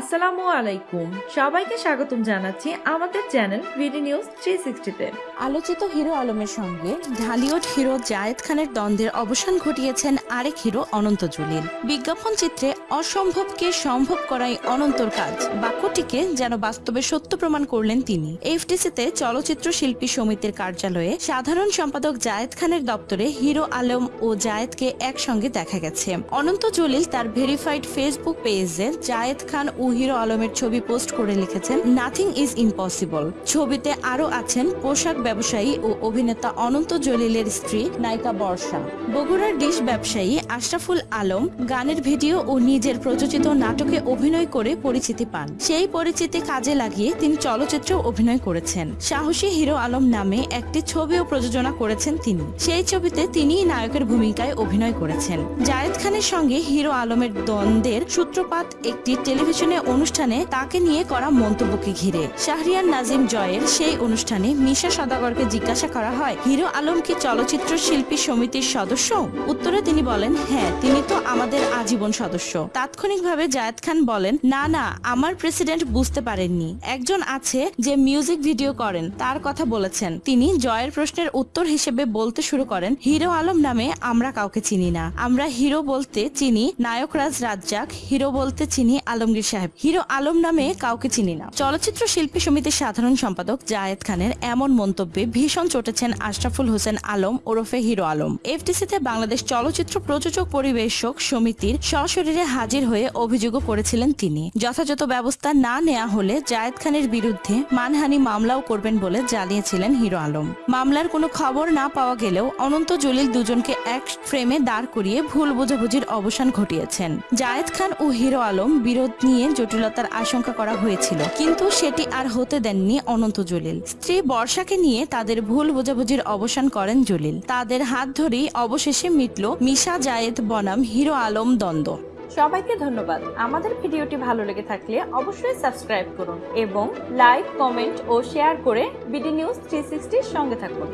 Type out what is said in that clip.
আসসালামু আলাইকুম। সবাইকে স্বাগতম জানাচ্ছি আমাদের চ্যানেল ভিডি নিউজ থ্রি সিক্সটিতে আলোচিত হিরো আলমের সঙ্গে ঢালিউড হিরো জায়েদ খানের দ্বন্দ্বের অবসান ঘটিয়েছেন আরেক হিরো অনন্ত জলিল। বিজ্ঞাপন চিত্রে অসম্ভবকে সম্ভব করাই অনন্তর কাজ। বাক্যটিকে যেন বাস্তবে সত্য প্রমাণ করলেন তিনি। এফটিসিতে চলচ্চিত্র শিল্পী সমিতির কার্যালয়ে সাধারণ সম্পাদক জায়েদ খানের দপ্তরে হিরো আলম ও জায়েদকে একসঙ্গে দেখা গেছে। অনন্ত জলিল তার ভেরিফাইড ফেসবুক পেজে জায়েদ খান ও হিরো আলমের ছবি পোস্ট করে লিখেছেন নাথিং ইজ ইম্পসিবল ছবিতে আরও আছেন পোশাক ব্যবসায়ী ও অভিনেতা অনন্ত জলিলের স্ত্রী নায়িকা বর্ষা। বগুড়ার ডিশ ব্যবসায়ী আশরাফুল আলম গানের ভিডিও ও নিজের প্রযোজিত নাটকে অভিনয় করে পরিচিতি পান। সেই পরিচিতি কাজে লাগিয়ে তিনি চলচ্চিত্রে অভিনয় করেছেন। সাহসী হিরো আলম নামে একটি ছবিও প্রযোজনা করেছেন তিনি। সেই ছবিতে তিনিই নায়কের ভূমিকায় অভিনয় করেছেন। জায়েদ খানের সঙ্গে হিরো আলমের দ্বন্দ্বের সূত্রপাত একটি টেলিভিশনে অনুষ্ঠানে তাকে নিয়ে করা মন্তব্যকে ঘিরে শাহরিয়ার নাজিম জয়ের সেই অনুষ্ঠানে মিশা সদাগরকে জিজ্ঞাসা করা হয়, হিরো আলম কি চলচ্চিত্র শিল্পী সমিতির সদস্য? উত্তরে তিনি বলেন হ্যাঁ তিনি তো আমাদের আজীবন সদস্য। তাৎক্ষণিকভাবে জায়েদ খান বলেন, না না, আমার প্রেসিডেন্ট বুঝতে পারেননি। একজন আছে যে মিউজিক ভিডিও করেন, তার কথা বলেছেন। তিনি জয়ের প্রশ্নের উত্তর হিসেবে বলতে শুরু করেন, হিরো আলম নামে আমরা কাউকে চিনি না। আমরা হিরো বলতে চিনি নায়করাজ রাজ্জাক, হিরো বলতে চিনি আলমগীর সাহেব, হিরো আলম নামে কাউকে চিনি না। চলচ্চিত্র শিল্পী সমিতির সাধারণ সম্পাদক জায়েদ খানের এমন মন্তব্যে ভীষণ চটেছেন আশরাফুল হোসেন আলম ওরফে হিরো আলম। এফটিসিতে বাংলাদেশ চলচ্চিত্র প্রযোজক পরিবেশক সমিতির সশরীরে হাজির হয়ে অভিযোগও করেছিলেন তিনি। যথাযথ ব্যবস্থা না নেওয়া হলে জায়েদ খানের বিরুদ্ধে মানহানি মামলাও করবেন বলে জানিয়েছিলেন হিরো আলম। মামলার কোনো খবর না পাওয়া গেলেও অনন্ত জলিল দুজনকে এক ফ্রেমে দাঁড় করিয়ে ভুল বোঝাবুঝির অবসান ঘটিয়েছেন। জায়েদ খান ও হিরো আলম বিরোধ নিয়ে জটিলতার আশঙ্কা করা হয়েছিল, কিন্তু সেটি আর হতে দেননি অনন্ত জলিল। স্ত্রী বর্ষাকে নিয়ে তাদের ভুল বোঝাবুঝির অবসান করেন জলিল। তাদের হাত ধরেই অবশেষে মিটল মিশা জায়েদ বনাম হিরো আলম দ্বন্দ্ব। সবাইকে ধন্যবাদ। আমাদের ভিডিওটি ভালো লেগে থাকলে অবশ্যই সাবস্ক্রাইব করুন এবং লাইক, কমেন্ট ও শেয়ার করে বিডি নিউজ থ্রি সঙ্গে থাকুন।